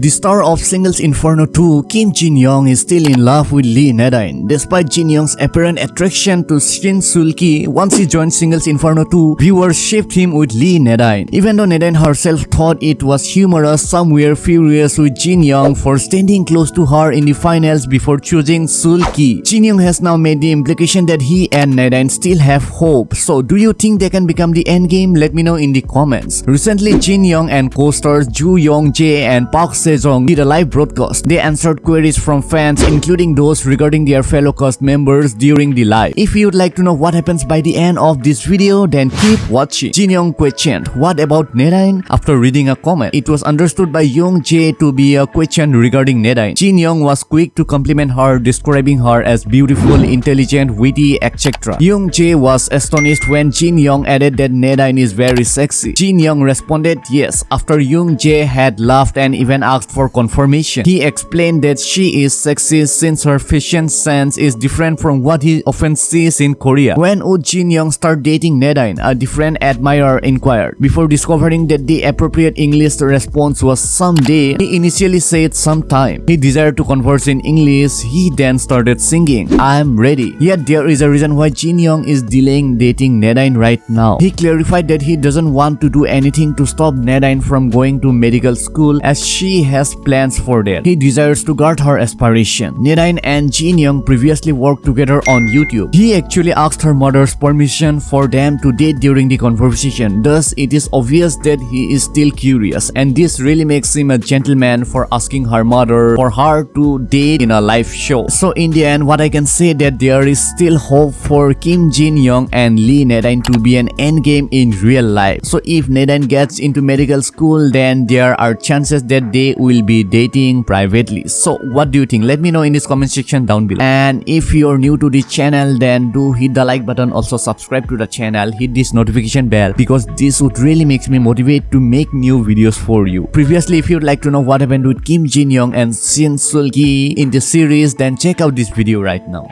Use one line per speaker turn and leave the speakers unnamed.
The star of Singles Inferno 2, Kim Jin Young is still in love with Lee Nadine. Despite Jin Young's apparent attraction to Shin Sulki, once he joined Singles Inferno 2, viewers shipped him with Lee Nadine. Even though Nadine herself thought it was humorous, some were furious with Jin Young for standing close to her in the finals before choosing Sulki. Jin Young has now made the implication that he and Nadine still have hope. So do you think they can become the endgame? Let me know in the comments. Recently, Jin Young and co-stars Joo Young Jae and Park Sejong did a live broadcast. They answered queries from fans including those regarding their fellow cast members during the live. If you'd like to know what happens by the end of this video, then keep watching. Jin Young questioned, what about Nadine? After reading a comment, it was understood by Young Jae to be a question regarding Nadine. Jin Young was quick to compliment her, describing her as beautiful, intelligent, witty, etc. Young Jae was astonished when Jin Young added that Nadine is very sexy. Jin Young responded yes after Young Jae had laughed and even asked for confirmation. He explained that she is sexy since her fashion sense is different from what he often sees in Korea. When would Jin Young start dating Nadine? A different admirer inquired. Before discovering that the appropriate English response was someday, he initially said sometime. He desired to converse in English, he then started singing, I'm ready. Yet there is a reason why Jin Young is delaying dating Nadine right now. He clarified that he doesn't want to do anything to stop Nadine from going to medical school as she has plans for that. He desires to guard her aspiration. Nadine and Jin Young previously worked together on YouTube. He actually asked her mother's permission for them to date during the conversation. Thus, it is obvious that he is still curious and this really makes him a gentleman for asking her mother for her to date in a live show. So in the end, what I can say that there is still hope for Kim Jin Young and Lee Nadine to be an endgame in real life. So if Nadine gets into medical school, then there are chances that they will be dating privately. So what do you think? Let me know in this comment section down below. And if you're new to this channel, then do hit the like button. Also subscribe to the channel. Hit this notification bell because this would really makes me motivate to make new videos for you. Previously, if you'd like to know what happened with Kim Jin Young and Shin Sulki in the series, then check out this video right now.